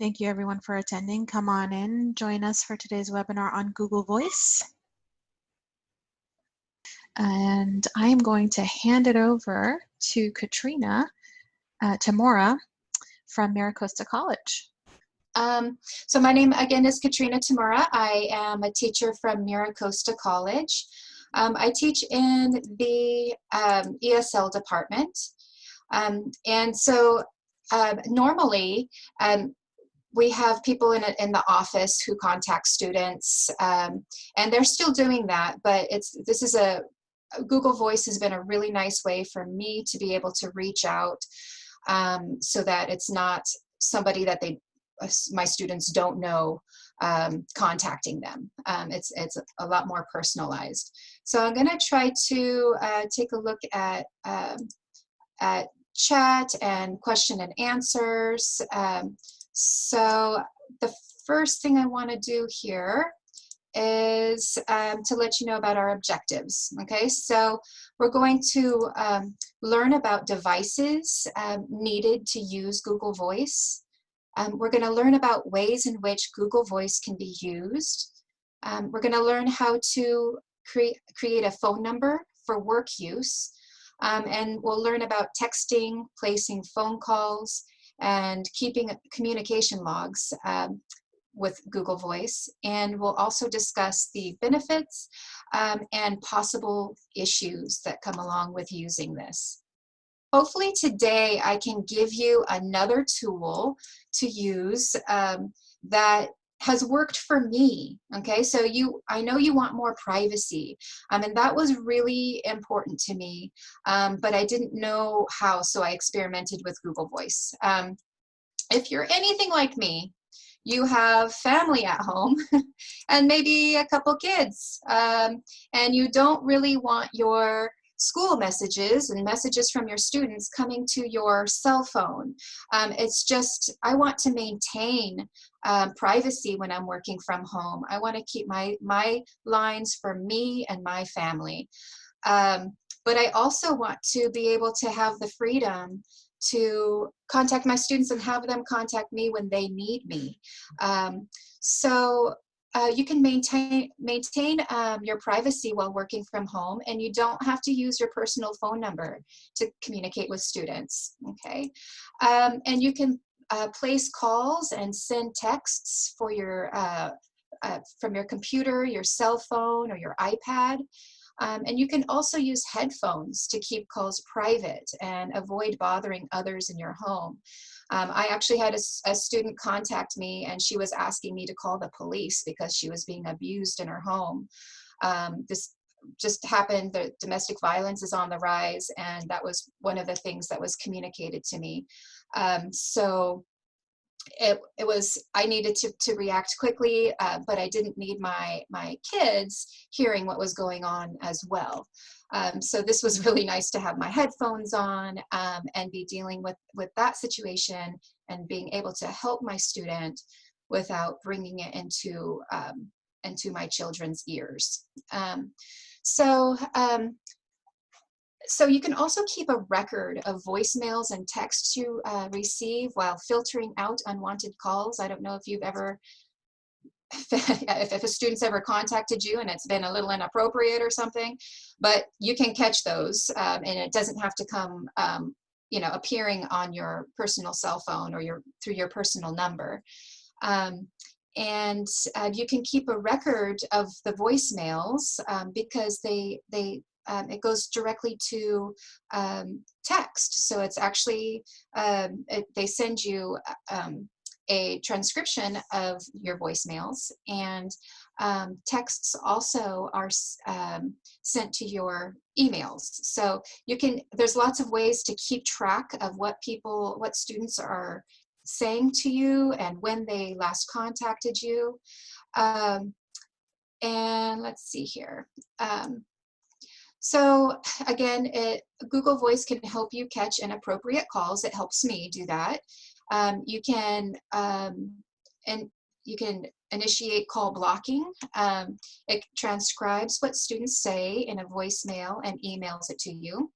Thank you everyone for attending. Come on in, join us for today's webinar on Google Voice. And I am going to hand it over to Katrina uh, Tamora from Miracosta College. Um, so my name again is Katrina Tamura. I am a teacher from Miracosta College. Um, I teach in the um, ESL department. Um, and so uh, normally um, we have people in, in the office who contact students um, and they're still doing that but it's this is a Google Voice has been a really nice way for me to be able to reach out um, so that it's not somebody that they uh, my students don't know um, contacting them. Um, it's, it's a lot more personalized. So I'm going to try to uh, take a look at, um, at chat and question and answers. So the first thing I want to do here is um, to let you know about our objectives. Okay, so we're going to um, learn about devices um, needed to use Google Voice. Um, we're going to learn about ways in which Google Voice can be used. Um, we're going to learn how to create, create a phone number for work use. Um, and we'll learn about texting, placing phone calls, and keeping communication logs um, with Google Voice. And we'll also discuss the benefits um, and possible issues that come along with using this. Hopefully today I can give you another tool to use um, that has worked for me okay? So you i know you want more privacy um, and that was really important to me um, but i didn't know how so i experimented with google voice. Um, if you're anything like me you have family at home and maybe a couple kids um, and you don't really want your school messages and messages from your students coming to your cell phone. Um, it's just, I want to maintain um, privacy when I'm working from home. I want to keep my, my lines for me and my family. Um, but I also want to be able to have the freedom to contact my students and have them contact me when they need me. Um, so uh, you can maintain maintain um, your privacy while working from home and you don't have to use your personal phone number to communicate with students okay um, and you can uh, place calls and send texts for your uh, uh from your computer your cell phone or your iPad um, and you can also use headphones to keep calls private and avoid bothering others in your home. Um, I actually had a, a, student contact me and she was asking me to call the police because she was being abused in her home. Um, this just happened, the domestic violence is on the rise and that was one of the things that was communicated to me. Um, so it, it was I needed to, to react quickly, uh, but I didn't need my my kids hearing what was going on as well. Um, so this was really nice to have my headphones on um, and be dealing with with that situation and being able to help my student without bringing it into um, into my children's ears. Um, so um, so you can also keep a record of voicemails and texts you uh, receive while filtering out unwanted calls. I don't know if you've ever, if, if a student's ever contacted you and it's been a little inappropriate or something, but you can catch those um, and it doesn't have to come, um, you know, appearing on your personal cell phone or your through your personal number. Um, and uh, you can keep a record of the voicemails um, because they they um, it goes directly to um, text. So it's actually, um, it, they send you um, a transcription of your voicemails and um, texts also are um, sent to your emails. So you can, there's lots of ways to keep track of what people, what students are saying to you and when they last contacted you. Um, and let's see here. Um, so again, it, Google Voice can help you catch inappropriate calls. It helps me do that. Um, you can um, and you can initiate call blocking. Um, it transcribes what students say in a voicemail and emails it to you.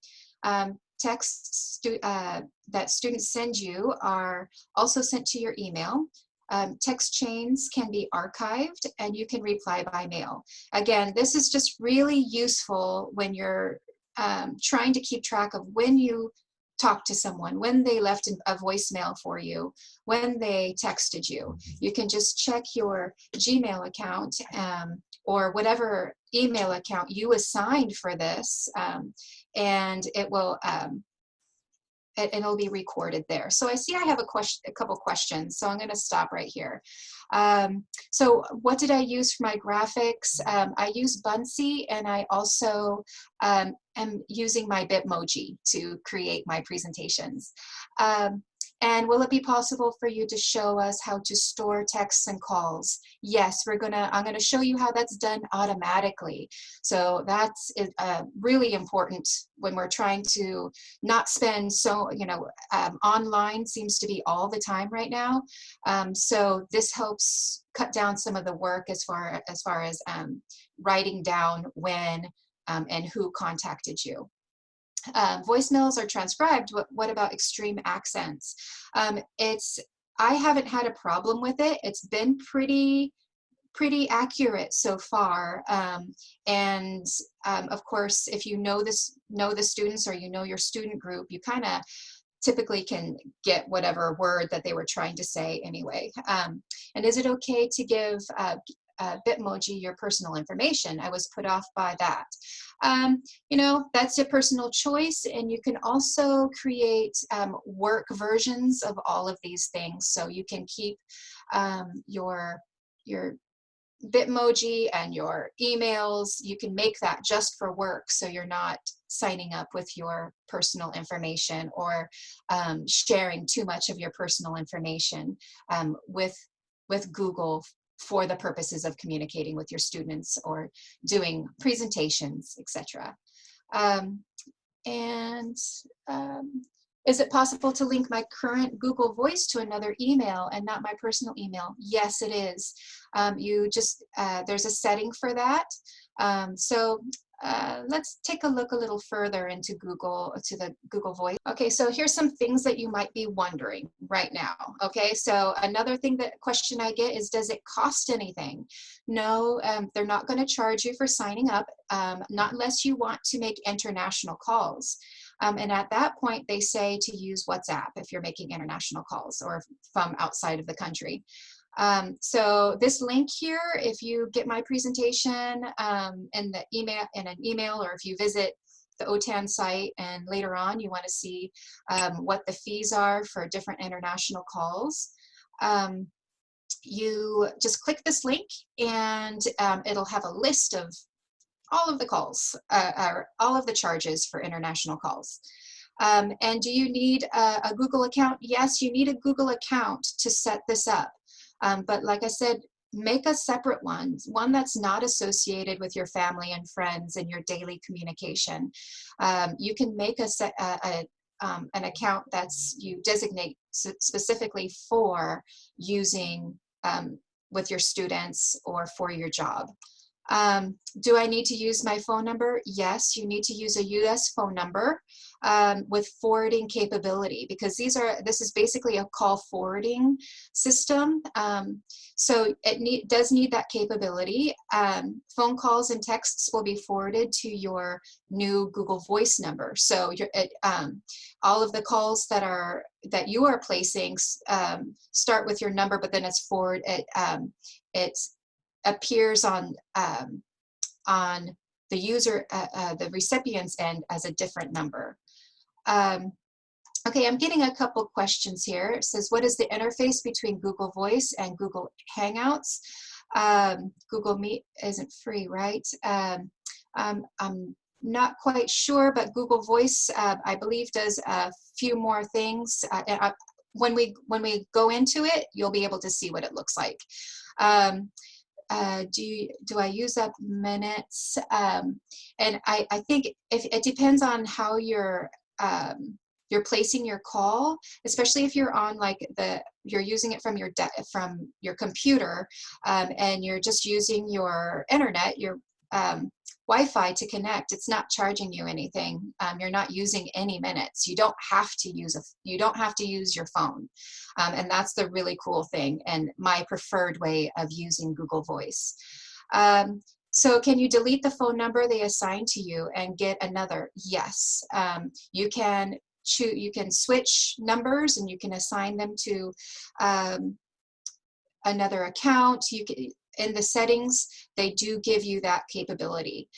Um, texts stu uh, that students send you are also sent to your email. Um, text chains can be archived and you can reply by mail. Again, this is just really useful when you're um, trying to keep track of when you talk to someone, when they left a voicemail for you, when they texted you. You can just check your Gmail account um, or whatever email account you assigned for this um, and it will um, and it'll be recorded there. So I see I have a question, a couple questions, so I'm going to stop right here. Um, so what did I use for my graphics? Um, I use Buncee and I also um, am using my Bitmoji to create my presentations. Um, and will it be possible for you to show us how to store texts and calls? Yes, we're gonna, I'm gonna show you how that's done automatically. So that's uh, really important when we're trying to not spend so, you know, um, online seems to be all the time right now. Um, so this helps cut down some of the work as far as, far as um, writing down when um, and who contacted you. Um, voicemails are transcribed. What, what about extreme accents? Um, it's I haven't had a problem with it. It's been pretty pretty accurate so far. Um, and um, of course, if you know this know the students or you know your student group, you kind of typically can get whatever word that they were trying to say anyway. Um, and is it okay to give uh, uh, Bitmoji your personal information. I was put off by that. Um, you know, that's a personal choice and you can also create um, work versions of all of these things. So you can keep um, your, your Bitmoji and your emails, you can make that just for work so you're not signing up with your personal information or um, sharing too much of your personal information um, with with Google for the purposes of communicating with your students or doing presentations, etc. Um, and um, is it possible to link my current Google Voice to another email and not my personal email? Yes, it is. Um, you just, uh, there's a setting for that. Um, so uh, let's take a look a little further into Google, to the Google Voice. Okay, so here's some things that you might be wondering right now. Okay, so another thing that question I get is, does it cost anything? No, um, they're not going to charge you for signing up, um, not unless you want to make international calls. Um, and at that point, they say to use WhatsApp if you're making international calls or from outside of the country. Um, so this link here, if you get my presentation um, in the email in an email, or if you visit the OTAN site and later on you want to see um, what the fees are for different international calls, um, you just click this link and um, it'll have a list of all of the calls, uh, uh, all of the charges for international calls. Um, and do you need a, a Google account? Yes, you need a Google account to set this up. Um, but like I said, make a separate one, one that's not associated with your family and friends and your daily communication. Um, you can make a, a, a um, an account that's you designate specifically for using um, with your students or for your job. Um, do I need to use my phone number? Yes, you need to use a US phone number um, with forwarding capability because these are this is basically a call forwarding system. Um, so it need, does need that capability. Um, phone calls and texts will be forwarded to your new Google Voice number. So it, um, all of the calls that are that you are placing um, start with your number, but then it's forward. It um, it appears on on the user, uh, uh, the recipient's end as a different number. Um, okay, I'm getting a couple questions here. It says, what is the interface between Google Voice and Google Hangouts? Um, Google Meet isn't free, right? Um, um, I'm not quite sure, but Google Voice, uh, I believe, does a few more things. Uh, uh, when we when we go into it, you'll be able to see what it looks like. Um, uh, do you, do I use up minutes? Um, and I, I think if it depends on how you're um, you're placing your call, especially if you're on like the, you're using it from your, from your computer um, and you're just using your internet, you're um, Wi-Fi to connect, it's not charging you anything. Um, you're not using any minutes. You don't have to use a, you don't have to use your phone. Um, and that's the really cool thing and my preferred way of using Google Voice. Um, so can you delete the phone number they assign to you and get another? Yes. Um, you can choose, you can switch numbers and you can assign them to um, another account. You can, in the settings, they do give you that capability.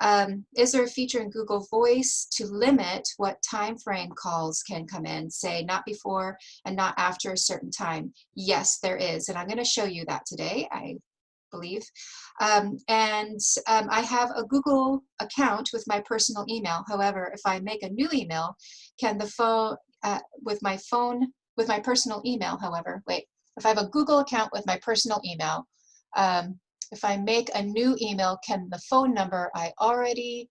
Um, is there a feature in Google Voice to limit what time frame calls can come in, say not before and not after a certain time? Yes, there is, and I'm going to show you that today, I believe. Um, and um, I have a Google account with my personal email. However, if I make a new email, can the phone, uh, with my phone, with my personal email, however, wait, if I have a Google account with my personal email, um, if I make a new email, can the phone number I already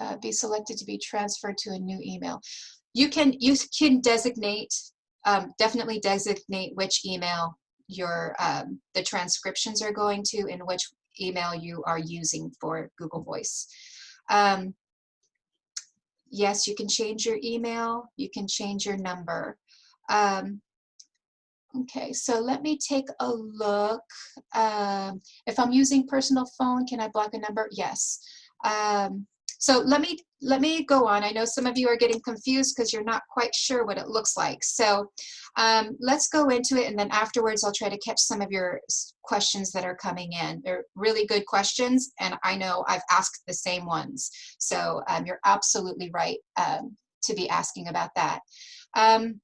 uh, be selected to be transferred to a new email? You can, you can designate, um, definitely designate which email your um, the transcriptions are going to and which email you are using for Google Voice. Um, yes, you can change your email, you can change your number. Um, Okay, so let me take a look. Um, if I'm using personal phone, can I block a number? Yes. Um, so let me let me go on. I know some of you are getting confused because you're not quite sure what it looks like. So um, let's go into it and then afterwards I'll try to catch some of your questions that are coming in. They're really good questions and I know I've asked the same ones. So um, you're absolutely right um, to be asking about that. Um,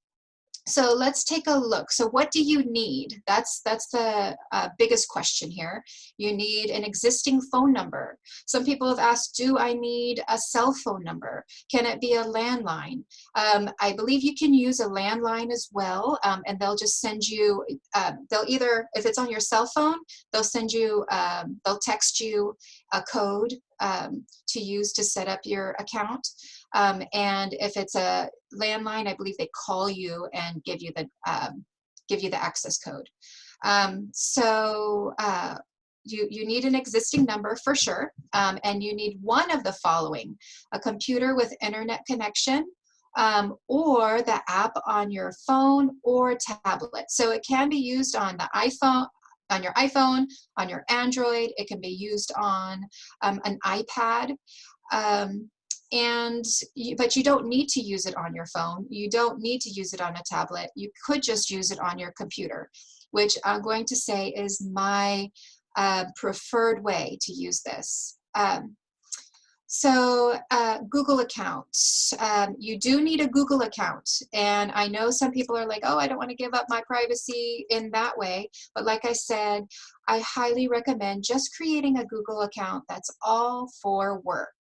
so let's take a look. So what do you need? That's, that's the uh, biggest question here. You need an existing phone number. Some people have asked, do I need a cell phone number? Can it be a landline? Um, I believe you can use a landline as well, um, and they'll just send you, uh, they'll either, if it's on your cell phone, they'll send you, um, they'll text you a code um, to use to set up your account. Um, and if it's a landline, I believe they call you and give you the um, give you the access code. Um, so uh, you, you need an existing number for sure, um, and you need one of the following, a computer with internet connection, um, or the app on your phone or tablet. So it can be used on the iPhone, on your iPhone, on your Android. It can be used on um, an iPad. And you, but you don't need to use it on your phone. You don't need to use it on a tablet. You could just use it on your computer, which I'm going to say is my uh, preferred way to use this. Um, so uh, Google account, um, you do need a Google account. And I know some people are like, oh, I don't want to give up my privacy in that way. But like I said, I highly recommend just creating a Google account that's all for work.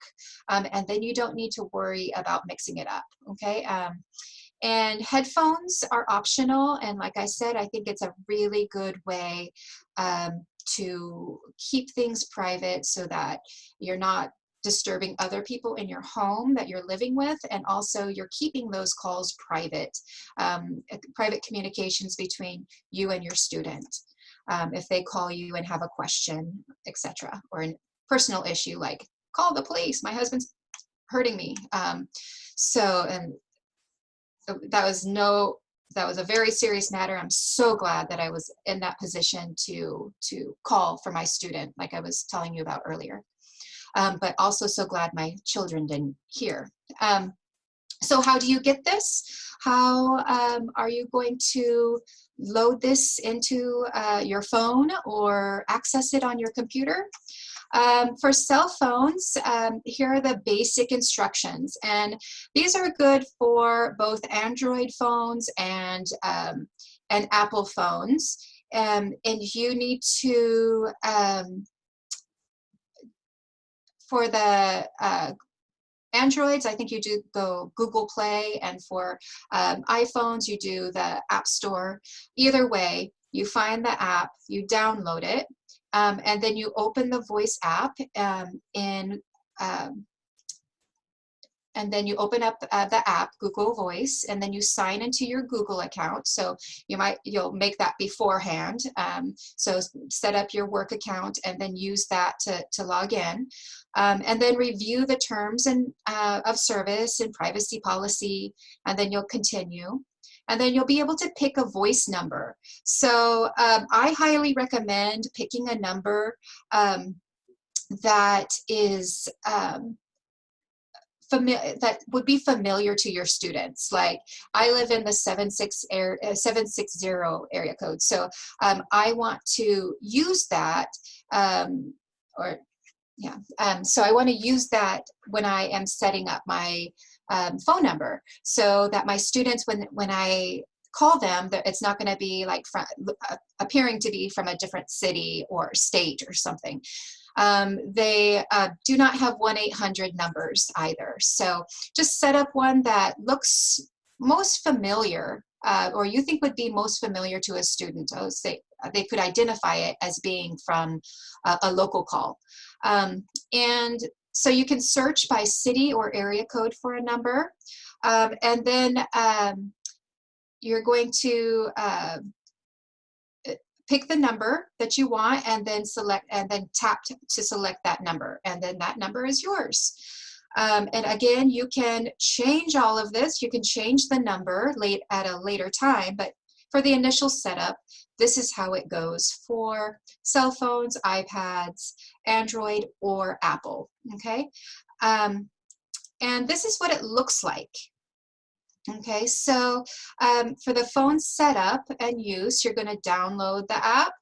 Um, and then you don't need to worry about mixing it up, okay? Um, and headphones are optional. And like I said, I think it's a really good way um, to keep things private so that you're not disturbing other people in your home that you're living with, and also you're keeping those calls private, um, private communications between you and your student. Um, if they call you and have a question, etc., or a personal issue like, call the police, my husband's hurting me. Um, so, and that was no, that was a very serious matter. I'm so glad that I was in that position to, to call for my student, like I was telling you about earlier um, but also so glad my children didn't hear. Um, so how do you get this? How um, are you going to load this into uh, your phone or access it on your computer? Um, for cell phones, um, here are the basic instructions. And these are good for both Android phones and, um, and Apple phones. Um, and you need to um, for the uh, Androids, I think you do go Google Play, and for um, iPhones, you do the App Store. Either way, you find the app, you download it, um, and then you open the voice app um, in um, and then you open up uh, the app google voice and then you sign into your google account. So you might you'll make that beforehand um, so set up your work account and then use that to, to log in. Um, and then review the terms and uh, of service and privacy policy and then you'll continue. And then you'll be able to pick a voice number. So um, i highly recommend picking a number um, that is um, familiar that would be familiar to your students. Like i live in the 76 air, uh, 760 area code. So um, i want to use that um, or yeah um, so i want to use that when i am setting up my um, phone number so that my students when when i call them it's not going to be like from, uh, appearing to be from a different city or state or something um, they uh, do not have 1-800 numbers either. So just set up one that looks most familiar uh, or you think would be most familiar to a student. Oh, say, they could identify it as being from uh, a local call. Um, and so you can search by city or area code for a number. Um, and then um, you're going to uh, pick the number that you want and then select and then tap to, select that number and then that number is yours. Um, and again, you can change all of this. You can change the number late at a later time, but for the initial setup, this is how it goes for cell phones, iPads, Android, or Apple, okay? Um, and this is what it looks like. Okay, so um, for the phone setup and use, you're going to download the app.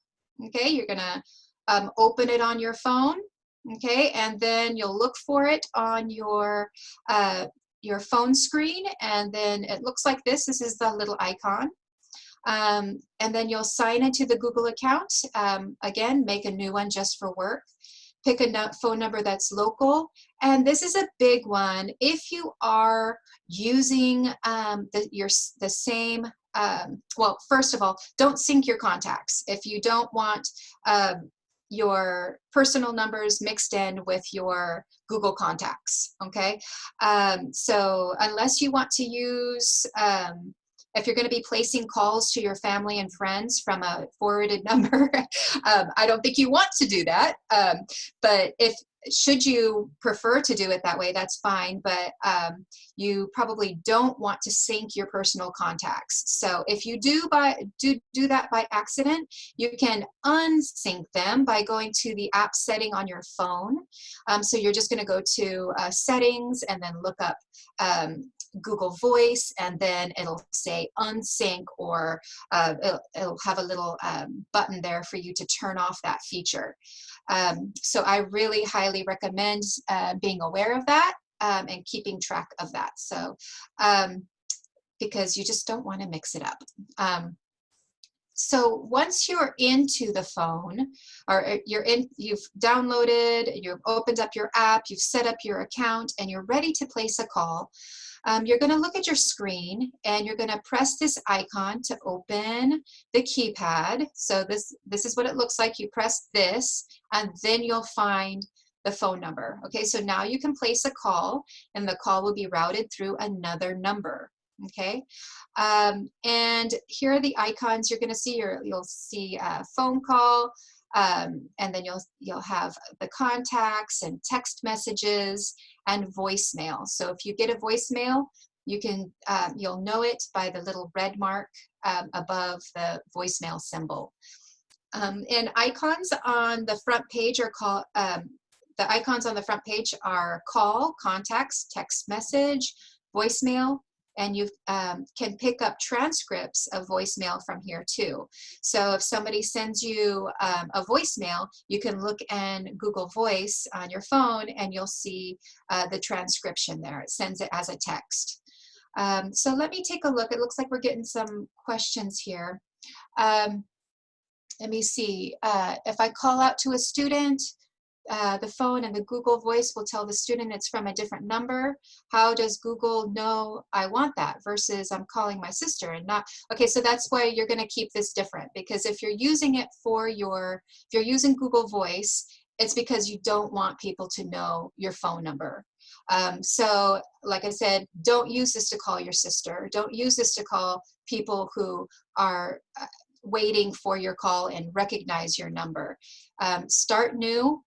Okay, you're going to um, open it on your phone. Okay, and then you'll look for it on your uh, your phone screen, and then it looks like this. This is the little icon. Um, and then you'll sign into the Google account. Um, again, make a new one just for work pick a phone number that's local. And this is a big one. If you are using um, the, your, the same, um, well, first of all, don't sync your contacts. If you don't want um, your personal numbers mixed in with your Google contacts, okay? Um, so unless you want to use um, if you're going to be placing calls to your family and friends from a forwarded number, um, I don't think you want to do that. Um, but if should you prefer to do it that way, that's fine, but um, you probably don't want to sync your personal contacts. So if you do, by, do, do that by accident, you can unsync them by going to the app setting on your phone. Um, so you're just gonna go to uh, settings and then look up um, Google Voice and then it'll say unsync or uh, it'll, it'll, have a little um, button there for you to turn off that feature. Um, so I really highly recommend uh, being aware of that um, and keeping track of that. So um, because you just don't want to mix it up. Um, so once you're into the phone or uh, you're in you've downloaded you've opened up your app you've set up your account and you're ready to place a call um, you're going to look at your screen and you're going to press this icon to open the keypad. So this, this is what it looks like. You press this and then you'll find the phone number. Okay, so now you can place a call and the call will be routed through another number. Okay, um, and here are the icons you're going to see. you will see a phone call, um, and then you'll you'll have the contacts and text messages and voicemail. So if you get a voicemail, you can um, you'll know it by the little red mark um, above the voicemail symbol. Um, and icons on the front page are called um, the icons on the front page are call, contacts, text message, voicemail, and you um, can pick up transcripts of voicemail from here too. So if somebody sends you um, a voicemail, you can look in Google Voice on your phone and you'll see uh, the transcription there. It sends it as a text. Um, so let me take a look. It looks like we're getting some questions here. Um, let me see. Uh, if I call out to a student, uh, the phone and the Google Voice will tell the student it's from a different number. How does Google know I want that versus I'm calling my sister and not, okay, so that's why you're gonna keep this different because if you're using it for your, if you're using Google Voice, it's because you don't want people to know your phone number. Um, so like I said, don't use this to call your sister. Don't use this to call people who are uh, waiting for your call and recognize your number. Um, start new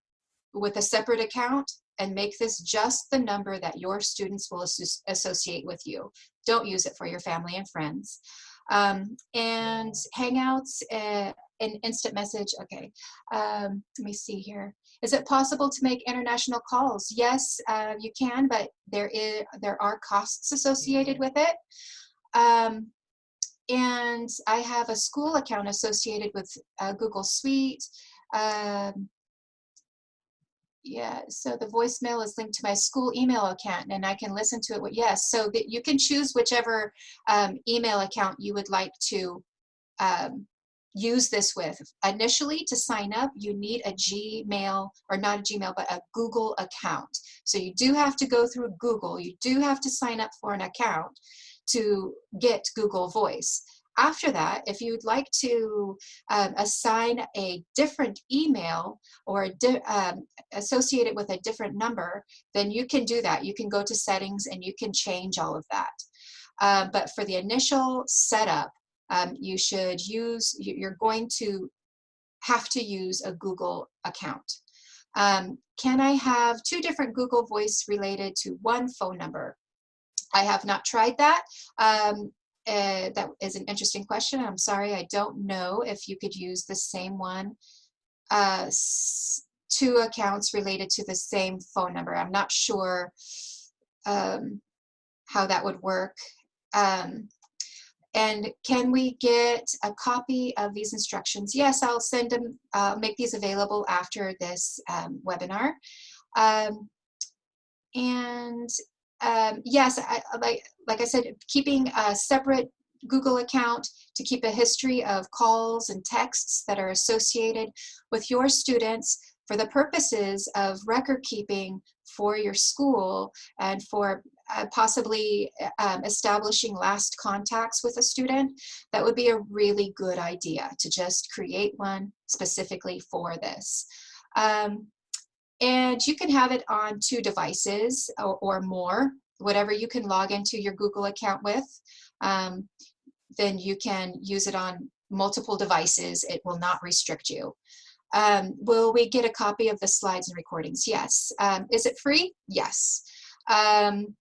with a separate account and make this just the number that your students will associate with you. Don't use it for your family and friends. Um, and Hangouts uh, and instant message, okay. Um, let me see here. Is it possible to make international calls? Yes, uh, you can, but there is there are costs associated with it. Um, and I have a school account associated with uh, Google Suite. Um, yeah, so the voicemail is linked to my school email account and I can listen to it. With, yes, so that you can choose whichever um, email account you would like to um, use this with. Initially, to sign up, you need a Gmail, or not a Gmail, but a Google account. So you do have to go through Google. You do have to sign up for an account to get Google Voice. After that, if you'd like to um, assign a different email or um, associate it with a different number, then you can do that. You can go to settings and you can change all of that. Um, but for the initial setup, um, you should use, you're going to have to use a Google account. Um, can I have two different Google Voice related to one phone number? I have not tried that. Um, uh, that is an interesting question. I'm sorry, I don't know if you could use the same one, uh, two accounts related to the same phone number. I'm not sure um, how that would work. Um, and can we get a copy of these instructions? Yes, I'll send them, uh, make these available after this um, webinar. Um, and um, yes, I, like, like I said, keeping a separate Google account to keep a history of calls and texts that are associated with your students for the purposes of record keeping for your school and for uh, possibly um, establishing last contacts with a student, that would be a really good idea to just create one specifically for this. Um, and you can have it on two devices or, or more, whatever you can log into your Google account with. Um, then you can use it on multiple devices. It will not restrict you. Um, will we get a copy of the slides and recordings? Yes. Um, is it free? Yes. Um,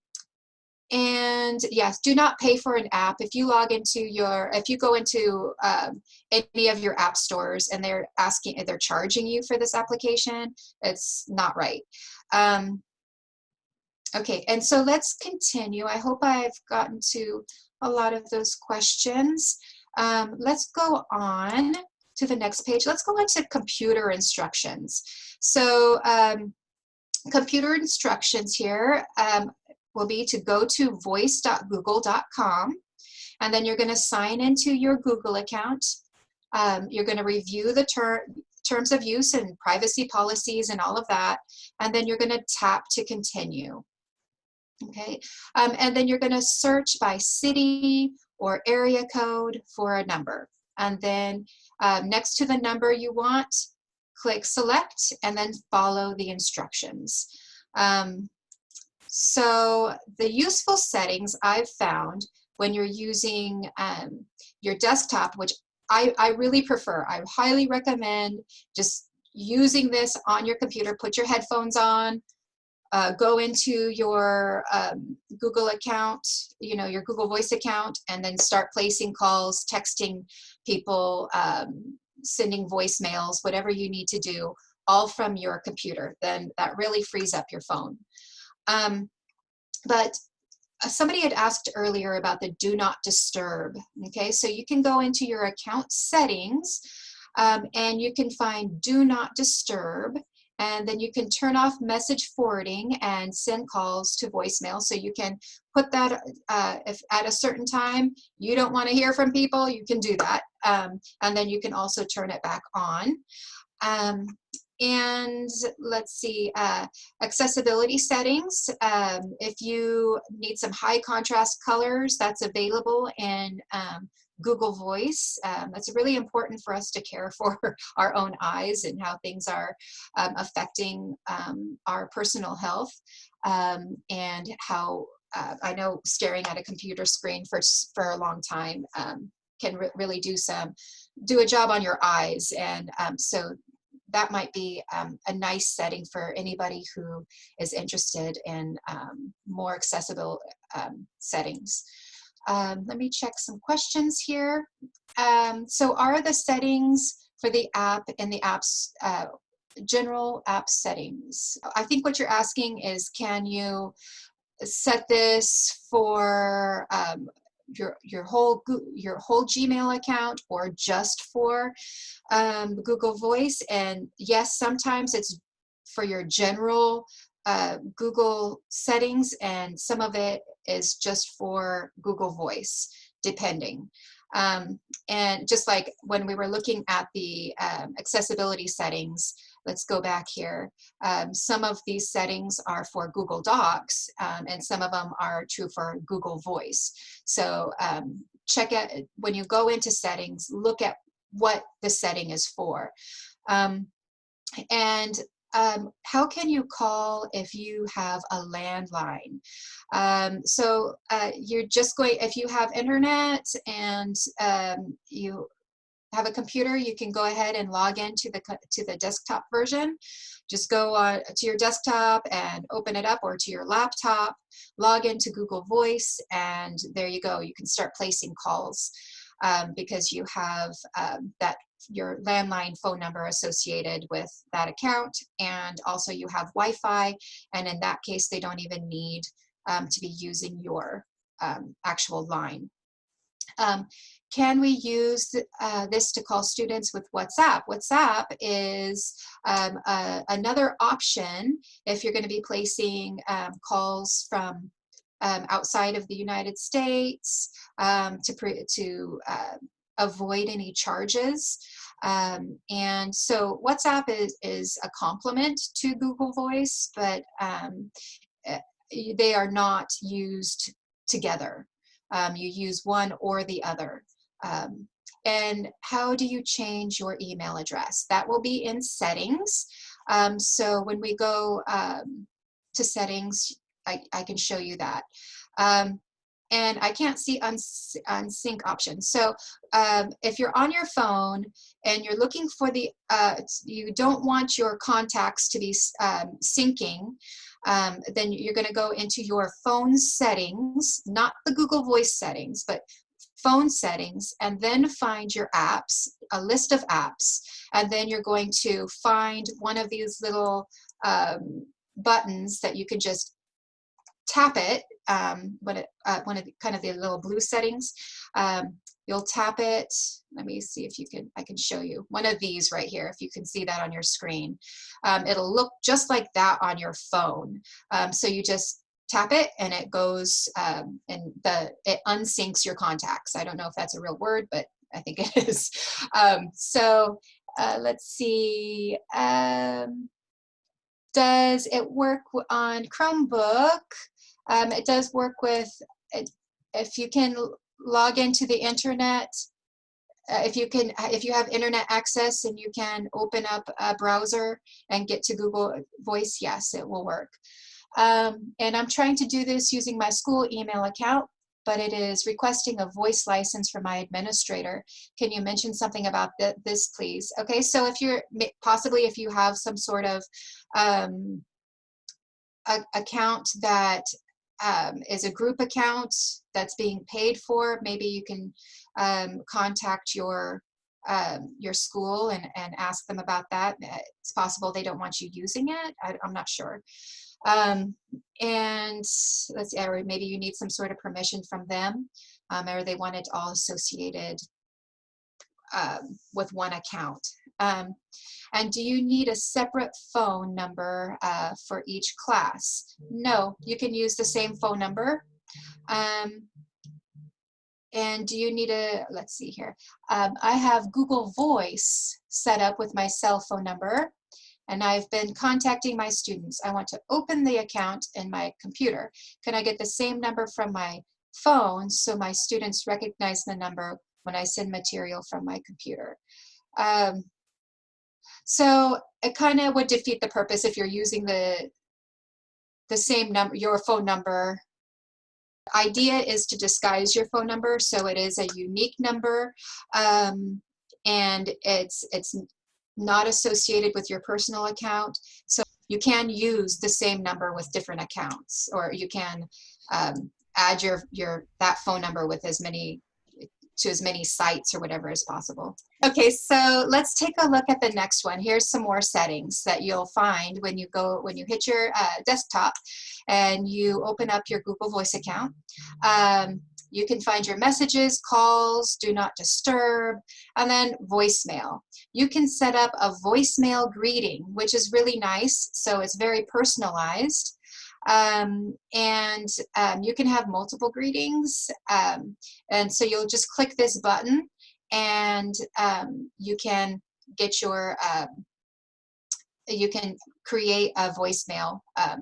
and yes, do not pay for an app. If you log into your, if you go into um, any of your app stores and they're asking, they're charging you for this application, it's not right. Um, okay, and so let's continue. I hope I've gotten to a lot of those questions. Um, let's go on to the next page. Let's go into computer instructions. So um, computer instructions here, um, will be to go to voice.google.com and then you're going to sign into your Google account. Um, you're going to review the ter terms of use and privacy policies and all of that. And then you're going to tap to continue. Okay, um, and then you're going to search by city or area code for a number. And then um, next to the number you want, click select and then follow the instructions. Um, so the useful settings I've found when you're using um, your desktop, which I, I really prefer, I highly recommend just using this on your computer, put your headphones on, uh, go into your um, Google account, you know, your Google Voice account, and then start placing calls, texting people, um, sending voicemails, whatever you need to do, all from your computer. Then that really frees up your phone. Um, but uh, somebody had asked earlier about the do not disturb. Okay, so you can go into your account settings um, and you can find do not disturb and then you can turn off message forwarding and send calls to voicemail so you can put that uh, if at a certain time you don't want to hear from people you can do that um, and then you can also turn it back on um, and let's see, uh, accessibility settings. Um, if you need some high contrast colors, that's available in um, Google Voice. Um, that's really important for us to care for our own eyes and how things are um, affecting um, our personal health um, and how uh, I know staring at a computer screen for, for a long time can re really do some, do a job on your eyes. And um, so that might be um, a nice setting for anybody who is interested in um, more accessible um, settings. Um, let me check some questions here. Um, so are the settings for the app in the app's uh, general app settings? I think what you're asking is can you set this for um, your your whole your whole Gmail account or just for um, Google Voice. And yes, sometimes it's for your general uh, Google settings, and some of it is just for Google Voice, depending. Um, and just like when we were looking at the um, accessibility settings, let's go back here. Um, some of these settings are for Google Docs um, and some of them are true for Google Voice. So um, check out, when you go into settings, look at what the setting is for. Um, and um, how can you call if you have a landline? Um, so uh, you're just going, if you have internet and um, you have a computer, you can go ahead and log into the to the desktop version. Just go uh, to your desktop and open it up or to your laptop, log into Google Voice, and there you go. You can start placing calls um, because you have um, that your landline phone number associated with that account and also you have Wi-Fi and in that case they don't even need um, to be using your um, actual line. Um, can we use uh, this to call students with WhatsApp? WhatsApp is um, another option if you're going to be placing um, calls from um, outside of the United States um, to, to uh, avoid any charges. Um, and so WhatsApp is, is a complement to Google Voice, but um, eh, they are not used together. Um, you use one or the other. Um, and how do you change your email address? That will be in settings. Um, so when we go um, to settings, I, I, can show you that. Um, and I can't see uns unsync options. So um, if you're on your phone and you're looking for the, uh, you don't want your contacts to be um, syncing, um, then you're going to go into your phone settings, not the Google Voice settings, but phone settings and then find your apps, a list of apps, and then you're going to find one of these little um, buttons that you can just tap it, um, when it uh, one of the, kind of the little blue settings. Um, you'll tap it. Let me see if you can, I can show you one of these right here, if you can see that on your screen. Um, it'll look just like that on your phone. Um, so you just tap it and it goes um, and the it unsyncs your contacts. I don't know if that's a real word, but I think it is. Um, so uh, let's see. Um, does it work on Chromebook? Um, it does work with, if you can log into the internet, uh, if you can, if you have internet access and you can open up a browser and get to Google Voice, yes, it will work. Um, and I'm trying to do this using my school email account, but it is requesting a voice license from my administrator. Can you mention something about th this, please? Okay, so if you're, possibly if you have some sort of um, a, account that um, is a group account that's being paid for, maybe you can um, contact your um, your school and, and ask them about that. It's possible they don't want you using it. I, am not sure. Um, and let's see, or maybe you need some sort of permission from them, um, or they want it all associated um, with one account. Um, and do you need a separate phone number uh, for each class? No, you can use the same phone number. Um, and do you need a, let's see here, um, I have Google Voice set up with my cell phone number and I've been contacting my students. I want to open the account in my computer. Can I get the same number from my phone so my students recognize the number when I send material from my computer. Um, so it kind of would defeat the purpose if you're using the the same number, your phone number. Idea is to disguise your phone number so it is a unique number um, and it's it's not associated with your personal account. So you can use the same number with different accounts or you can um, add your your that phone number with as many to as many sites or whatever as possible. Okay, so let's take a look at the next one. Here's some more settings that you'll find when you go, when you hit your uh, desktop and you open up your Google Voice account. Um, you can find your messages, calls, do not disturb, and then voicemail. You can set up a voicemail greeting, which is really nice. So it's very personalized. Um, and um, you can have multiple greetings. Um, and so you'll just click this button and um, you can get your, um, you can create a voicemail um,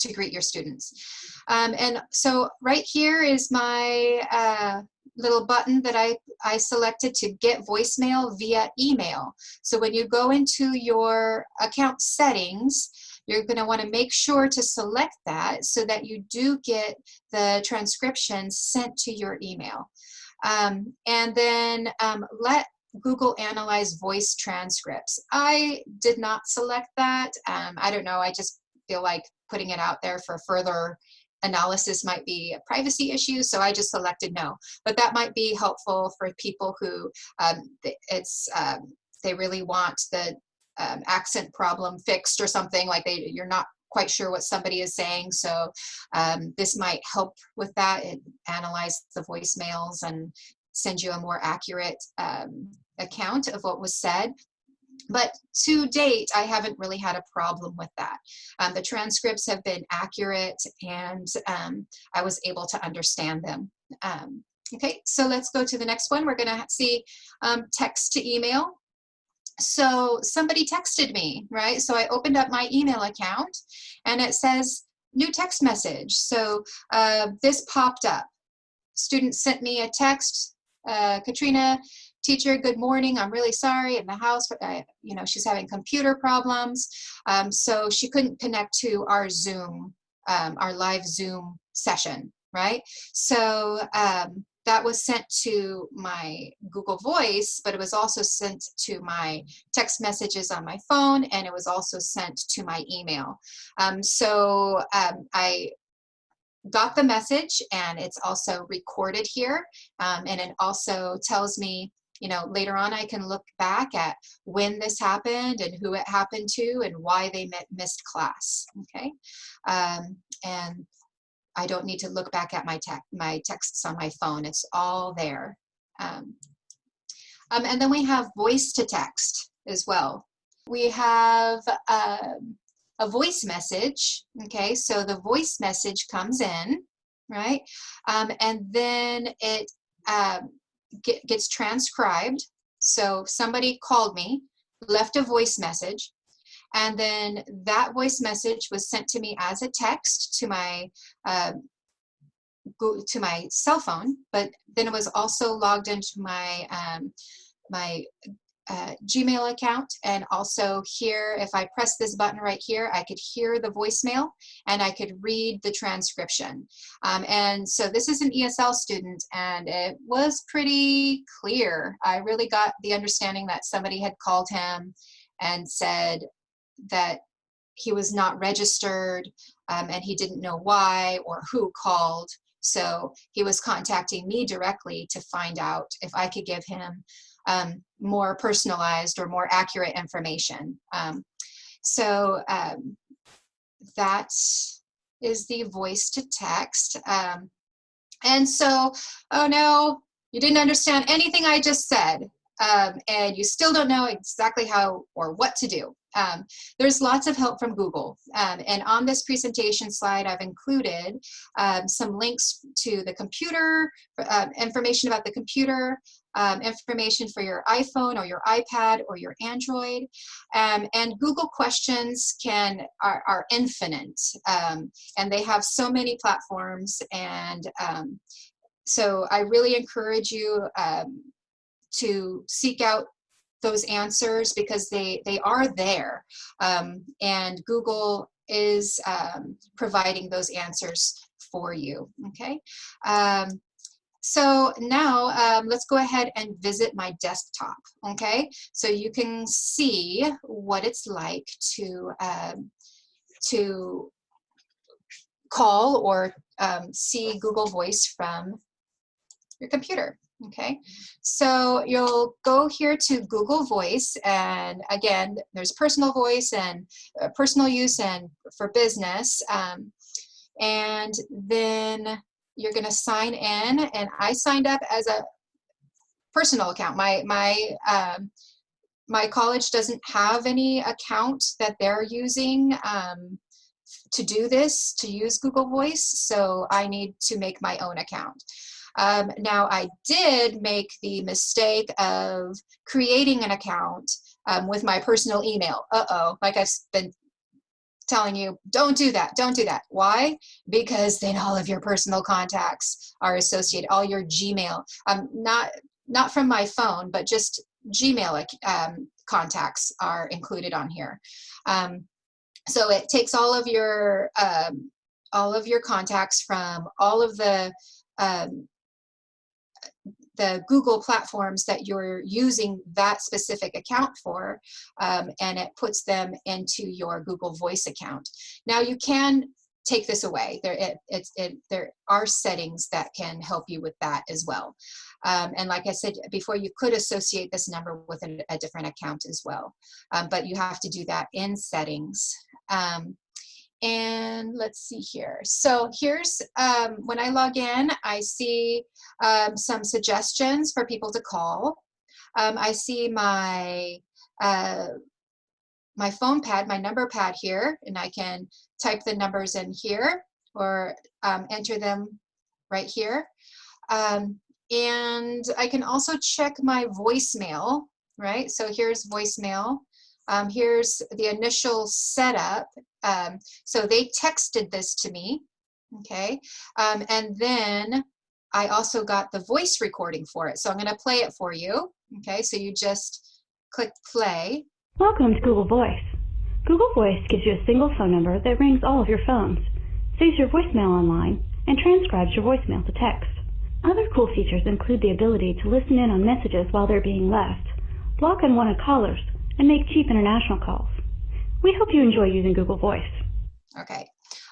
to greet your students. and so right here is my uh, little button that I, I selected to get voicemail via email. So when you go into your account settings, you're going to want to make sure to select that so that you do get the transcription sent to your email. Um, and then um, let Google Analyze voice transcripts. I did not select that. Um, I don't know. I just feel like putting it out there for further analysis might be a privacy issue, so I just selected no. But that might be helpful for people who um, it's um, they really want the um, accent problem fixed or something like they you're not quite sure what somebody is saying so um, this might help with that it analyze the voicemails and send you a more accurate um, account of what was said but to date, I haven't really had a problem with that. Um, the transcripts have been accurate and um, I was able to understand them. Um, okay, so let's go to the next one. We're gonna see um, text to email so somebody texted me, right? So I opened up my email account and it says new text message. So uh, this popped up. Student sent me a text, uh, Katrina, teacher, good morning. I'm really sorry in the house, uh, you know, she's having computer problems. Um, so she couldn't connect to our Zoom, um, our live Zoom session, right? So um, that was sent to my Google Voice, but it was also sent to my text messages on my phone, and it was also sent to my email. Um, so um, I got the message, and it's also recorded here, um, and it also tells me you know, later on I can look back at when this happened and who it happened to and why they missed class, okay? Um, and I don't need to look back at my, te my texts on my phone. It's all there. Um, um, and then we have voice to text as well. We have um, a voice message, okay? So the voice message comes in, right? Um, and then it um, get, gets transcribed. So somebody called me, left a voice message, and then that voice message was sent to me as a text to my uh, to my cell phone, but then it was also logged into my um, my uh, Gmail account. And also here if I press this button right here I could hear the voicemail and I could read the transcription. Um, and so this is an ESL student and it was pretty clear. I really got the understanding that somebody had called him and said that he was not registered um, and he didn't know why or who called. So he was contacting me directly to find out if I could give him um, more personalized or more accurate information. Um, so um, that is the voice to text. Um, and so, oh no, you didn't understand anything I just said. Um, and you still don't know exactly how or what to do. Um, there's lots of help from Google. Um, and on this presentation slide, I've included um, some links to the computer, uh, information about the computer, um, information for your iPhone or your iPad or your Android. Um, and Google questions can are, are infinite. and they have so many platforms and so I really encourage you, um, to seek out those answers because they, they are there. Um, and Google is um, providing those answers for you, okay? Um, so now um, let's go ahead and visit my desktop, okay? So you can see what it's like to, um, to call or um, see Google Voice from your computer. Okay, so you'll go here to Google Voice and again, there's personal voice and uh, personal use and for business. Um, and then you're gonna sign in and I signed up as a personal account. My, my, um, my college doesn't have any account that they're using um, to do this, to use Google Voice, so I need to make my own account. Um, now I did make the mistake of creating an account um, with my personal email. Uh-oh, like I've been telling you, don't do that, don't do that. Why? Because then all of your personal contacts are associated, all your Gmail, um, not, not from my phone, but just Gmail um, contacts are included on here. Um, so it takes all of your um, all of your contacts from all of the um, the Google platforms that you're using that specific account for, um, and it puts them into your Google Voice account. Now you can take this away. There, it, it, it, there are settings that can help you with that as well. Um, and like I said before, you could associate this number with a, a different account as well. Um, but you have to do that in settings. Um, and let's see here. So here's, um, when I log in, I see um, some suggestions for people to call. Um, I see my, uh, my phone pad, my number pad here, and I can type the numbers in here or um, enter them right here. Um, and I can also check my voicemail, right? So here's voicemail. Um, here's the initial setup. Um, so they texted this to me, okay? Um, and then I also got the voice recording for it. So I'm gonna play it for you, okay? So you just click play. Welcome to Google Voice. Google Voice gives you a single phone number that rings all of your phones, saves your voicemail online, and transcribes your voicemail to text. Other cool features include the ability to listen in on messages while they're being left, block unwanted callers, and make cheap international calls. We hope you enjoy using Google Voice. Okay.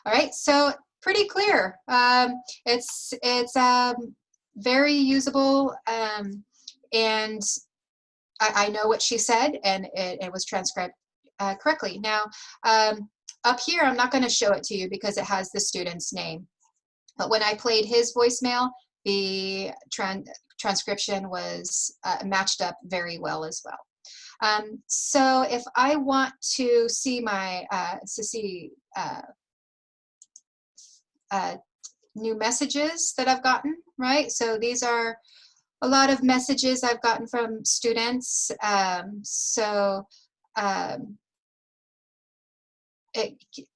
All right. So pretty clear. Um, it's it's um, very usable, um, and I, I, know what she said, and it, it was transcribed uh, correctly. Now, um, up here, I'm not going to show it to you because it has the student's name. But when I played his voicemail, the tran transcription was uh, matched up very well as well. Um, so if I want to see my, uh, to see uh, uh, new messages that I've gotten, right? So these are a lot of messages I've gotten from students. Um, so um, it,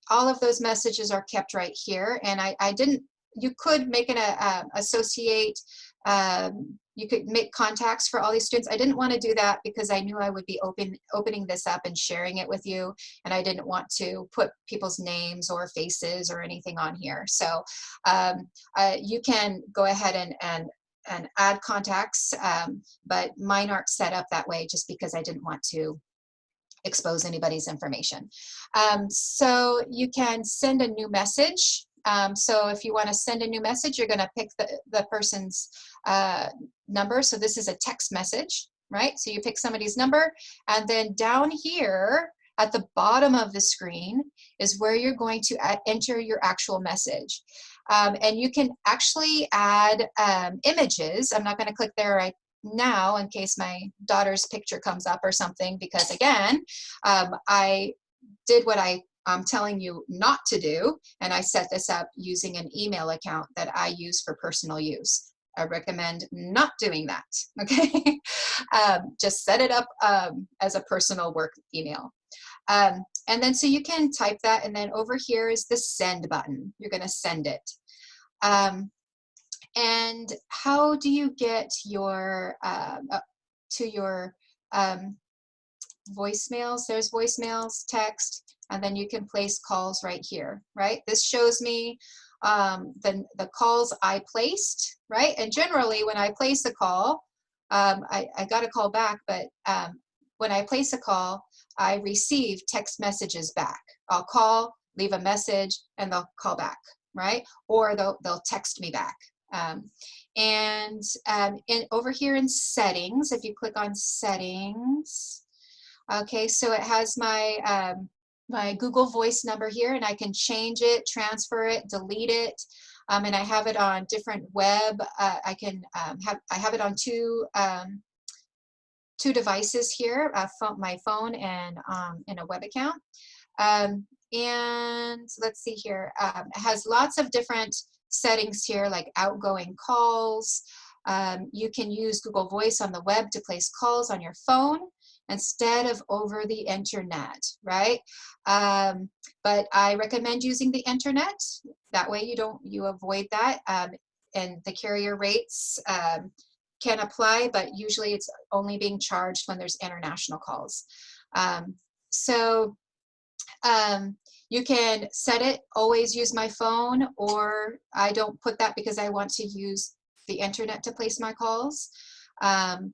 all of those messages are kept right here. And I, I didn't, you could make an uh, associate um, you could make contacts for all these students. I didn't want to do that because I knew I would be open, opening this up and sharing it with you. And I didn't want to put people's names or faces or anything on here. So um, uh, you can go ahead and, and, and add contacts, um, but mine aren't set up that way just because I didn't want to expose anybody's information. Um, so you can send a new message um, so if you want to send a new message, you're going to pick the, the person's uh, number. So this is a text message, right? So you pick somebody's number and then down here at the bottom of the screen is where you're going to enter your actual message. Um, and you can actually add um, images. I'm not going to click there right now in case my daughter's picture comes up or something because again, um, I did what I I'm telling you not to do, and I set this up using an email account that I use for personal use. I recommend not doing that, okay? um, just set it up um, as a personal work email. Um, and then so you can type that, and then over here is the send button. You're gonna send it. Um, and how do you get your, uh, uh, to your um, voicemails. There's voicemails, text, and then you can place calls right here, right? This shows me um, the, the calls I placed, right? And generally when I place a call, um, I, I got a call back, but um, when I place a call, I receive text messages back. I'll call, leave a message, and they'll call back, right? Or they'll, they'll text me back. Um, and um, in, over here in settings, if you click on settings, okay, so it has my, um, my Google Voice number here and I can change it, transfer it, delete it. Um, and I have it on different web. Uh, I can um, have, I have it on two, um, two devices here, uh, phone, my phone and um, in a web account. Um, and let's see here, um, it has lots of different settings here like outgoing calls. Um, you can use Google Voice on the web to place calls on your phone instead of over the internet, right? Um, but I recommend using the internet. That way you don't, you avoid that. Um, and the carrier rates um, can apply, but usually it's only being charged when there's international calls. Um, so um, you can set it, always use my phone, or I don't put that because I want to use the internet to place my calls. Um,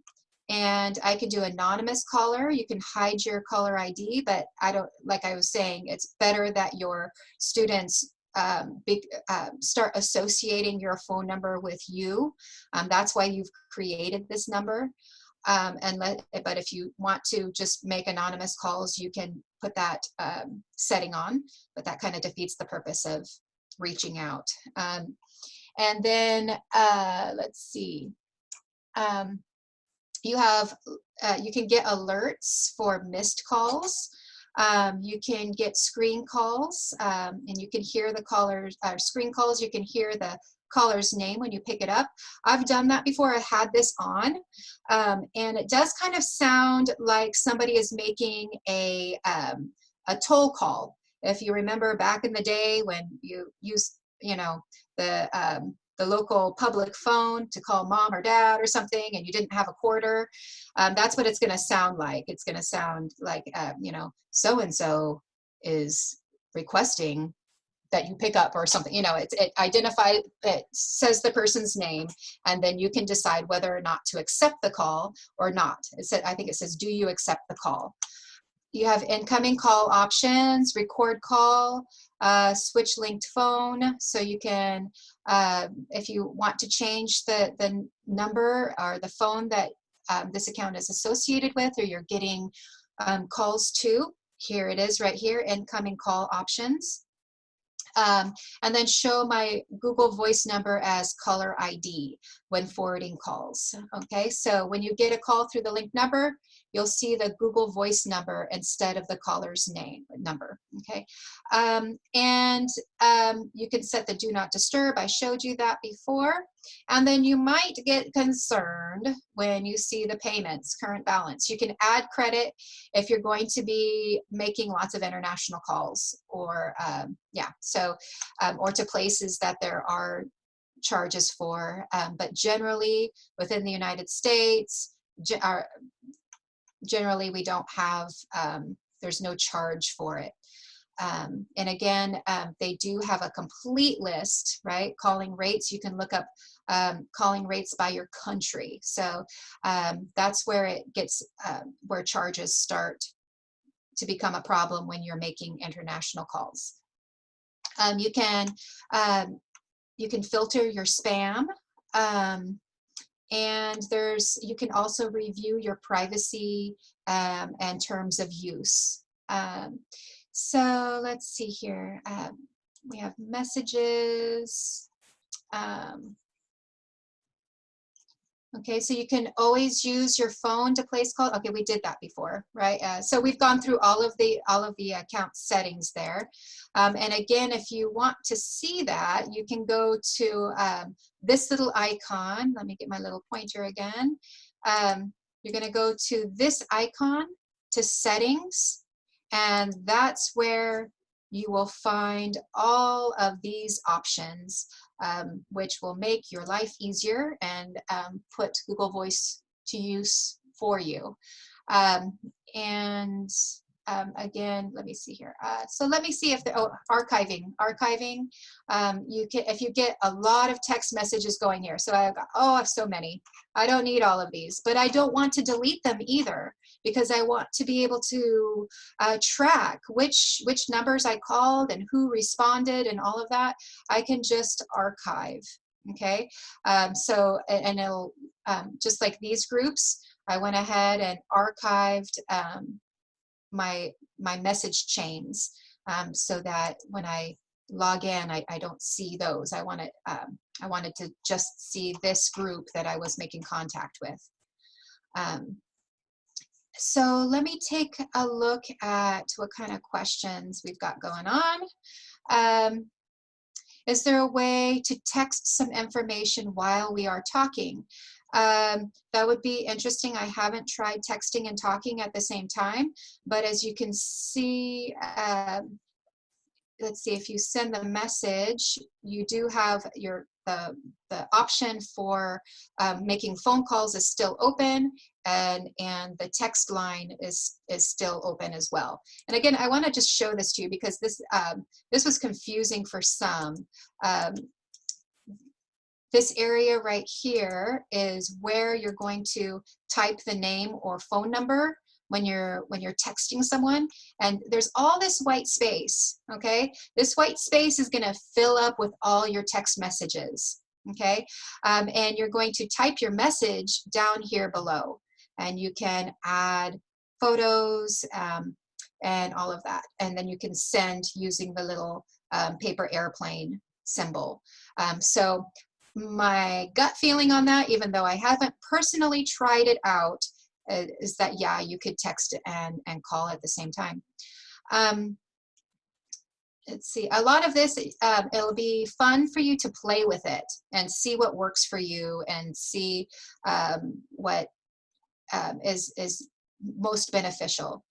and I can do anonymous caller. You can hide your caller ID, but I don't, like I was saying, it's better that your students um, uh, start associating your phone number with you. Um, that's why you've created this number. Um, and let, but if you want to just make anonymous calls, you can put that um, setting on, but that kind of defeats the purpose of reaching out. Um, and then uh, let's see, um, you have, uh, you can get alerts for missed calls. Um, you can get screen calls um, and you can hear the callers, uh, screen calls, you can hear the caller's name when you pick it up. I've done that before, I had this on, um, and it does kind of sound like somebody is making a, um, a toll call. If you remember back in the day when you used, you know, the, um, the local public phone to call mom or dad or something and you didn't have a quarter, um, that's what it's gonna sound like. It's gonna sound like, uh, you know, so-and-so is requesting that you pick up or something, you know, it, it identifies, it says the person's name, and then you can decide whether or not to accept the call or not. It said, I think it says, do you accept the call? You have incoming call options, record call, uh, switch linked phone. So you can, uh, if you want to change the, the number or the phone that um, this account is associated with or you're getting um, calls to, here it is right here, incoming call options um, and then show my Google Voice number as caller ID when forwarding calls. Okay, so when you get a call through the link number, you'll see the Google Voice number instead of the caller's name number. Okay, um, and um, you can set the Do Not Disturb. I showed you that before. And then you might get concerned when you see the payments, current balance. You can add credit if you're going to be making lots of international calls or, um, yeah, so, um, or to places that there are charges for. Um, but generally, within the United States, are, generally we don't have, um, there's no charge for it. Um, and again, um, they do have a complete list, right? Calling rates, you can look up um, calling rates by your country. So um, that's where it gets, uh, where charges start to become a problem when you're making international calls. Um, you can um, you can filter your spam um, and there's you can also review your privacy um, and terms of use. Um, so let's see here. Um, we have messages. Um, Okay, so you can always use your phone to place call. Okay, we did that before, right? Uh, so we've gone through all of the all of the account settings there. Um, and again, if you want to see that, you can go to um, this little icon. Let me get my little pointer again. Um, you're going to go to this icon to settings, and that's where you will find all of these options um, which will make your life easier and um, put Google Voice to use for you. Um, and um, again, let me see here. Uh, so let me see if the oh, archiving, archiving. Um, you can if you get a lot of text messages going here. So I've got oh, I have so many. I don't need all of these, but I don't want to delete them either because I want to be able to uh, track which which numbers I called and who responded and all of that. I can just archive. Okay, um, so and it'll um, just like these groups. I went ahead and archived um, my my message chains um, so that when I log in, I, I don't see those. I want to um, I wanted to just see this group that I was making contact with. Um, so let me take a look at what kind of questions we've got going on. Um, is there a way to text some information while we are talking? Um, that would be interesting. I haven't tried texting and talking at the same time, but as you can see, um, let's see, if you send the message, you do have your the, the option for um, making phone calls is still open and, and the text line is, is still open as well. And again, I wanna just show this to you because this, um, this was confusing for some. Um, this area right here is where you're going to type the name or phone number when you're when you're texting someone and there's all this white space okay? This white space is going to fill up with all your text messages okay? Um, and you're going to type your message down here below and you can add photos um, and all of that and then you can send using the little um, paper airplane symbol. Um, so my gut feeling on that even though I haven't personally tried it out uh, is that yeah you could text and and call at the same time. Um, let's see a lot of this um, it'll be fun for you to play with it and see what works for you and see um, what um, is is most beneficial.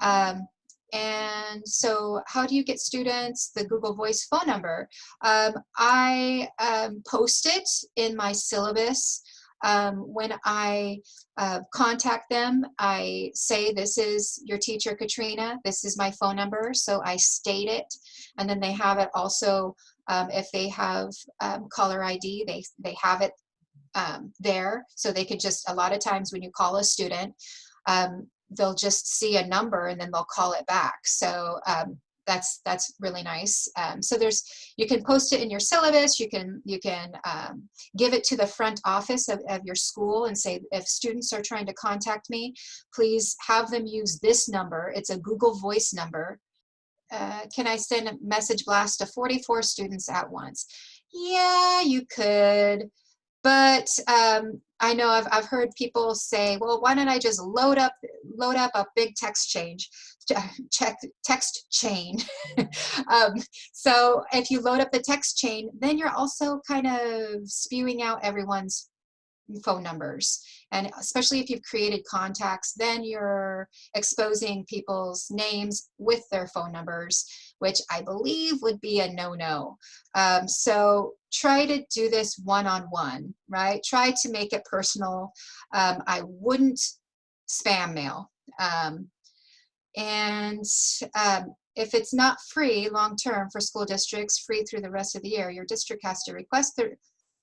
Um, and so how do you get students the Google Voice phone number? Um, I um, post it in my syllabus. Um, when I uh, contact them, I say, this is your teacher, Katrina, this is my phone number, so I state it, and then they have it also, um, if they have um, caller ID, they, they have it um, there, so they could just, a lot of times when you call a student, um, they'll just see a number and then they'll call it back. So um, that's that's really nice. Um, so there's you can post it in your syllabus. You can you can um, give it to the front office of, of your school and say if students are trying to contact me, please have them use this number. It's a Google Voice number. Uh, can I send a message blast to 44 students at once? Yeah, you could. But um, I know I've, I've heard people say, well, why don't I just load up load up a big text change, check text chain. um, so if you load up the text chain, then you're also kind of spewing out everyone's phone numbers. And especially if you've created contacts, then you're exposing people's names with their phone numbers, which I believe would be a no-no. Um, so try to do this one-on-one, -on -one, right? Try to make it personal. Um, I wouldn't spam mail. Um, and um, if it's not free long-term for school districts, free through the rest of the year, your district has to request the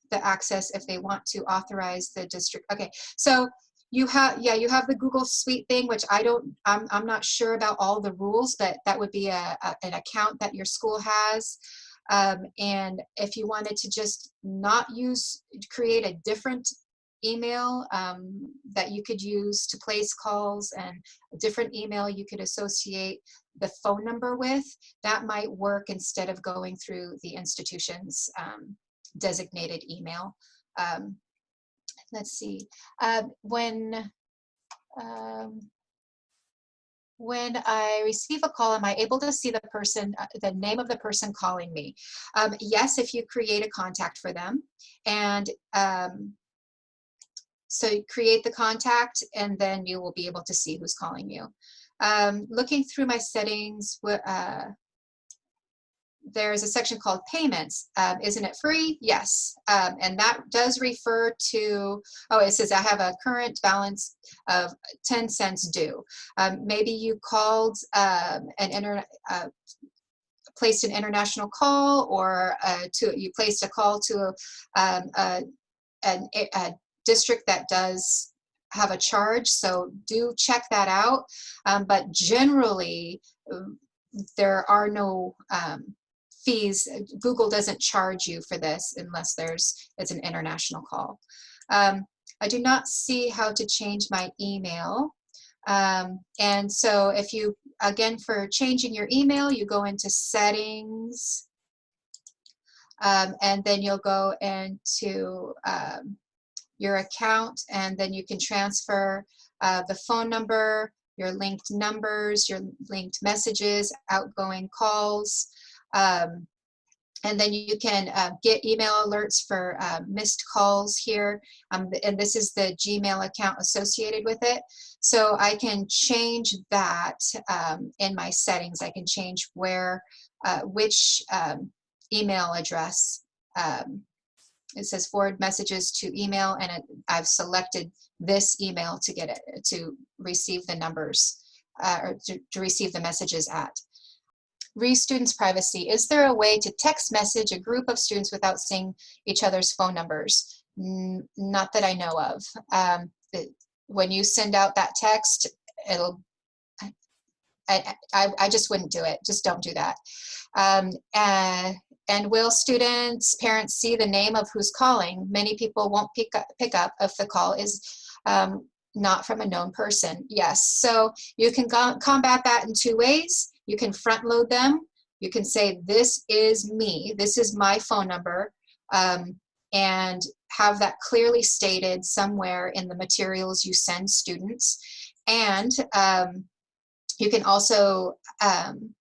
the access if they want to authorize the district. Okay, so you have, yeah, you have the Google Suite thing, which I don't, I'm, I'm not sure about all the rules, but that would be a, a an account that your school has. Um, and if you wanted to just not use, create a different email um, that you could use to place calls and a different email you could associate the phone number with, that might work instead of going through the institution's um, designated email. Um, let's see, uh, when, um, when I receive a call, am I able to see the person, uh, the name of the person calling me? Um, yes, if you create a contact for them. And um, so create the contact and then you will be able to see who's calling you. Um, looking through my settings, uh, there's a section called payments. Um, isn't it free? Yes. Um, and that does refer to, oh, it says I have a current balance of 10 cents due. Um, maybe you called um, an internet, uh, placed an international call or uh, to you placed a call to um, a, a, a, district that does have a charge. So do check that out. Um, but generally, there are no um, fees. Google doesn't charge you for this unless there's it's an international call. Um, I do not see how to change my email. Um, and so if you, again, for changing your email, you go into settings, um, and then you'll go into um, your account, and then you can transfer uh, the phone number, your linked numbers, your linked messages, outgoing calls, um, and then you can uh, get email alerts for uh, missed calls here. Um, and this is the Gmail account associated with it. So I can change that um, in my settings. I can change where, uh, which um, email address. Um, it says forward messages to email and it, I've selected this email to get it, to receive the numbers uh, or to, to receive the messages at re students privacy. Is there a way to text message a group of students without seeing each other's phone numbers? N not that I know of. Um, it, when you send out that text, it'll, I, I, I just wouldn't do it. Just don't do that. Um, and, and will students, parents see the name of who's calling? Many people won't pick up, pick up if the call is um, not from a known person. Yes, so you can combat that in two ways. You can front load them. You can say, this is me, this is my phone number, um, and have that clearly stated somewhere in the materials you send students. And um, you can also um,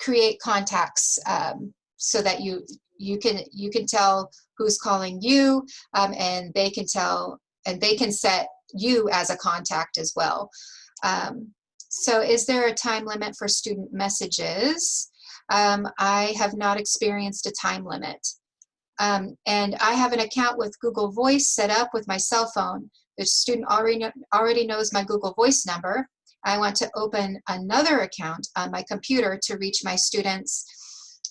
create contacts um, so that you you can you can tell who's calling you um, and they can tell and they can set you as a contact as well. Um, so is there a time limit for student messages? Um, I have not experienced a time limit. Um, and I have an account with Google Voice set up with my cell phone. The student already, know, already knows my Google Voice number. I want to open another account on my computer to reach my students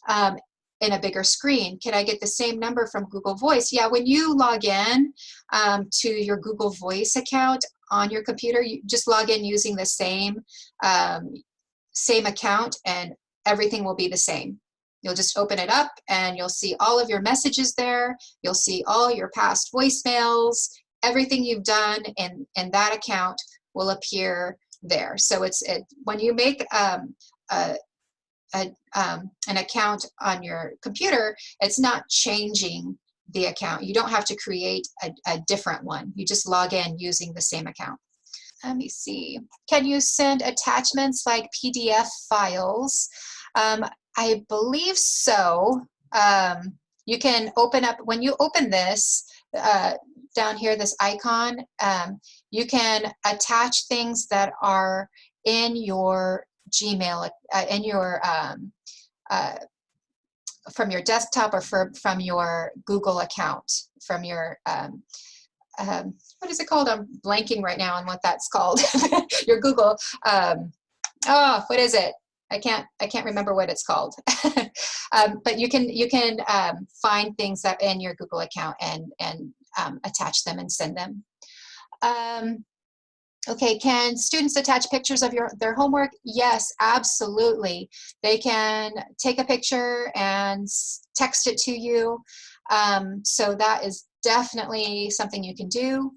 um, in a bigger screen. Can I get the same number from Google Voice? Yeah, when you log in um, to your Google Voice account on your computer, you just log in using the same, um, same account and everything will be the same. You'll just open it up and you'll see all of your messages there. You'll see all your past voicemails, everything you've done in, in that account will appear there. So it's it, when you make um, a, a, um, an account on your computer, it's not changing the account. You don't have to create a, a different one. You just log in using the same account. Let me see. Can you send attachments like PDF files? Um, I believe so. Um, you can open up, when you open this, uh, down here, this icon, um, you can attach things that are in your Gmail, uh, in your, um, uh, from your desktop or for, from your Google account, from your, um, um, what is it called? I'm blanking right now on what that's called. your Google, um, oh, what is it? I can't I can't remember what it's called, um, but you can you can um, find things that in your Google account and and attach them and send them. Um, Okay, can students attach pictures of your their homework? Yes, absolutely. They can take a picture and text it to you. Um, so that is definitely something you can do.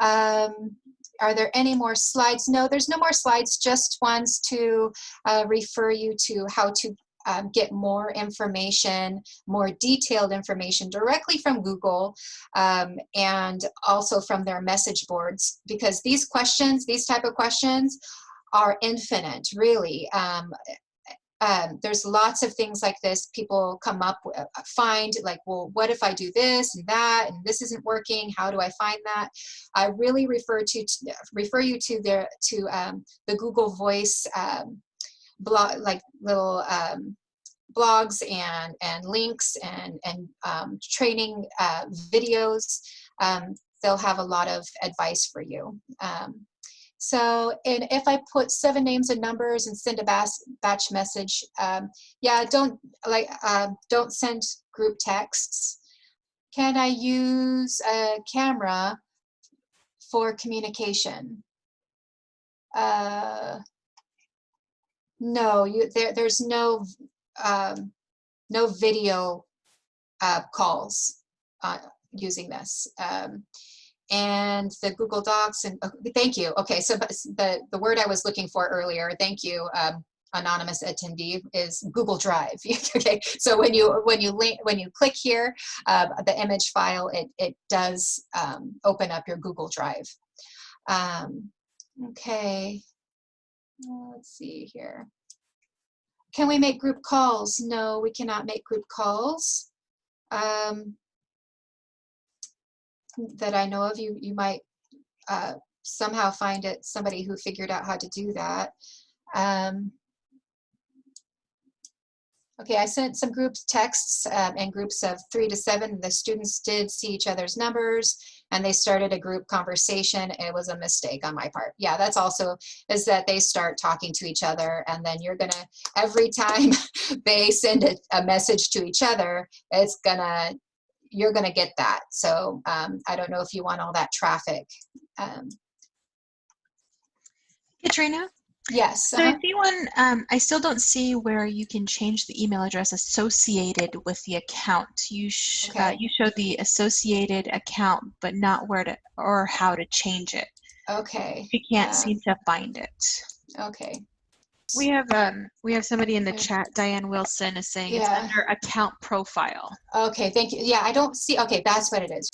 Um, are there any more slides? No, there's no more slides, just ones to uh, refer you to how to um, get more information, more detailed information directly from Google um, and also from their message boards because these questions, these type of questions are infinite, really. Um, um, there's lots of things like this people come up uh, find like well what if I do this and that and this isn't working how do I find that I really refer to, refer you to their to um, the Google Voice um, blog, like little um, blogs and, and links and, and um, training uh, videos. Um, they'll have a lot of advice for you. Um, so, and if I put seven names and numbers and send a batch, batch message, um, yeah, don't like uh, don't send group texts. Can I use a camera for communication? Uh, no, you there. There's no um, no video uh, calls uh, using this. Um, and the Google Docs and oh, thank you. Okay, so the the word I was looking for earlier, thank you, um, anonymous attendee, is Google Drive. okay, so when you when you link when you click here, uh, the image file it it does um, open up your Google Drive. Um, okay, let's see here. Can we make group calls? No, we cannot make group calls. Um, that I know of. You, you might uh, somehow find it somebody who figured out how to do that. Um, okay, I sent some groups texts um, in groups of three to seven. The students did see each other's numbers and they started a group conversation. It was a mistake on my part. Yeah, that's also is that they start talking to each other and then you're gonna, every time they send a, a message to each other, it's gonna you're to get that. So um, I don't know if you want all that traffic. Um, Katrina? Yes. So uh -huh. I see one, um, I still don't see where you can change the email address associated with the account. You, sh okay. uh, you showed the associated account, but not where to, or how to change it. Okay. You can't uh, seem to find it. Okay. We have um we have somebody in the chat. Diane Wilson is saying it's under account profile. Okay, thank you. Yeah, I don't see, okay, that's what it is.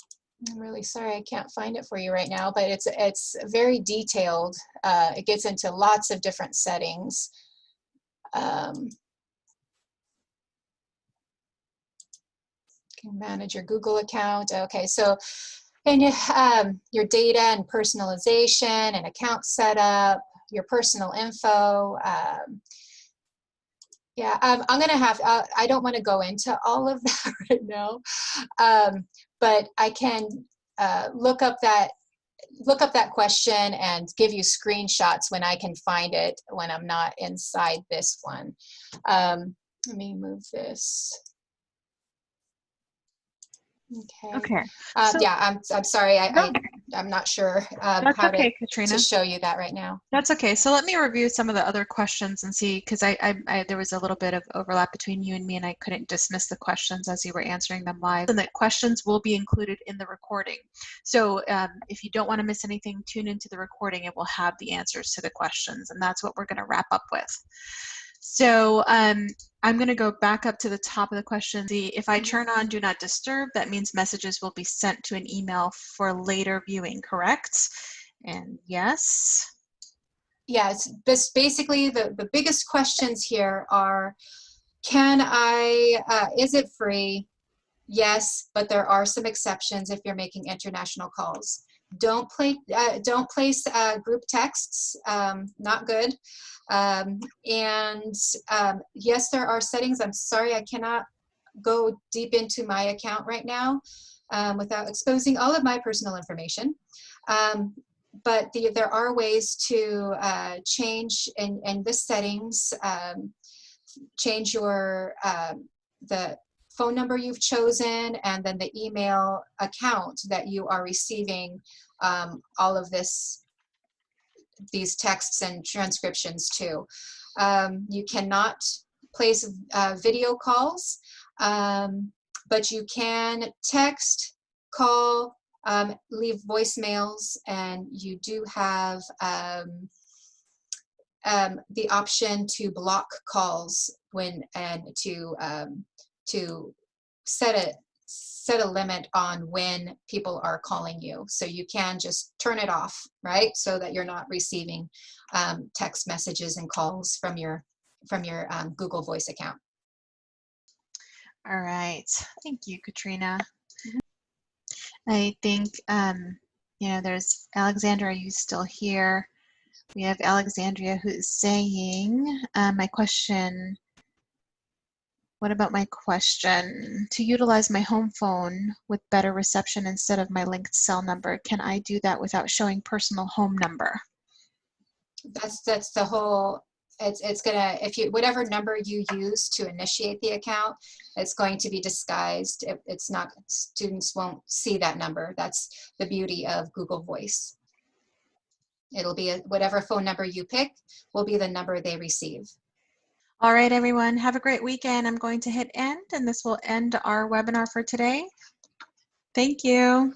I'm really sorry, I can't find it for you right now, but it's, it's very detailed. Uh, it gets into lots of different settings. Um, can manage your Google account. Okay, so and you, um, your data and personalization and account setup, your personal info. Um, yeah, um, I'm gonna have, uh, I don't wanna go into all of that right now, um, but I can uh, look up that look up that question and give you screenshots when I can find it when I'm not inside this one. Um, let me move this. Okay. Okay. Uh, So- yeah, I'm, I'm sorry. I. I, I'm not sure um, That's how okay, to, Katrina. to show you that right now. That's okay. So let me review some of the other questions and see, because I, I, I there was a little bit of overlap between you and me, and I couldn't dismiss the questions as you were answering them live. And the questions will be included in the recording. So um, if you don't want to miss anything, tune into the recording. It will have the answers to the questions, and that's what we're going to wrap up with. So um, I'm going to go back up to the top of the question. The, if I turn on Do Not Disturb, that means messages will be sent to an email for later viewing, correct? And yes. Yeah, it's this basically the, the biggest questions here are, can I, uh, is it free? Yes, but there are some exceptions if you're making international calls. Don't play, uh, don't place uh, group texts, um, not good. Um, and um, yes, there are settings. I'm sorry, I cannot go deep into my account right now um, without exposing all of my personal information. Um, but the, there are ways to uh, change in, in the settings, change your, the phone number you've chosen and then the email account that you are receiving um, all of this, these texts and transcriptions to. Um, you cannot place uh, video calls, um, but you can text, call, um, leave voicemails, and you do have um, um, the option to block calls when and to um, to set a set a limit on when people are calling you. So you can just turn it off, right? So that you're not receiving um, text messages and calls from your from your um, Google Voice account. All right. Thank you, Katrina. I think, um, you know, there's Alexandra, are you still here? We have Alexandria who's saying, uh, my question What about my question? To utilize my home phone with better reception instead of my linked cell number, can I do that without showing personal home number? That's, that's the whole, it's, it's gonna, if you, whatever number you use to initiate the account, it's going to be disguised. It- It's not, students won't see that number. That's the beauty of Google Voice. It'll be a- whatever phone number you pick will be the number they receive. All right, everyone, have a great weekend. I'm going to hit end and this will end our webinar for today. Thank you.